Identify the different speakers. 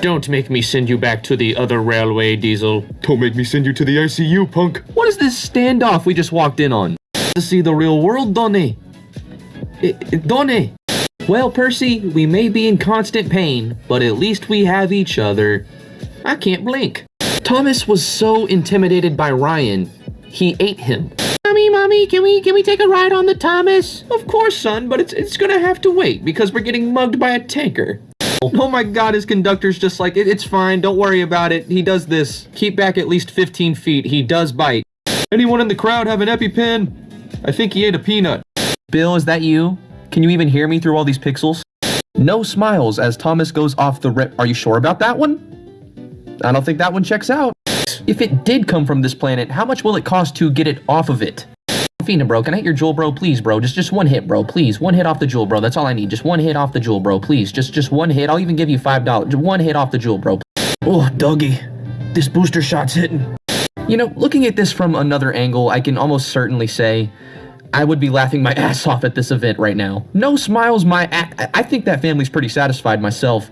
Speaker 1: Don't make me send you back to the other railway, Diesel.
Speaker 2: Don't make me send you to the ICU, punk.
Speaker 1: What is this standoff we just walked in on? To see the real world, Donny. Donny. Well, Percy, we may be in constant pain, but at least we have each other. I can't blink. Thomas was so intimidated by Ryan, he ate him. Mommy, mommy, can we can we take a ride on the Thomas? Of course, son, but it's it's gonna have to wait because we're getting mugged by a tanker. Oh, oh my god, his conductor's just like, it, it's fine, don't worry about it. He does this. Keep back at least 15 feet. He does bite. Anyone in the crowd have an EpiPen? I think he ate a peanut. Bill, is that you? Can you even hear me through all these pixels? No smiles as Thomas goes off the rip. Are you sure about that one? I don't think that one checks out. If it did come from this planet, how much will it cost to get it off of it? Fina, bro, can I hit your Juul, bro? Please, bro. Just just one hit, bro. Please. One hit off the Juul, bro. That's all I need. Just one hit off the Juul, bro. Please. Just just one hit. I'll even give you five dollars. One hit off the Juul, bro. Oh, doggy. This booster shot's hitting. You know, looking at this from another angle, I can almost certainly say I would be laughing my ass off at this event right now. No smiles, my I think that family's pretty satisfied myself.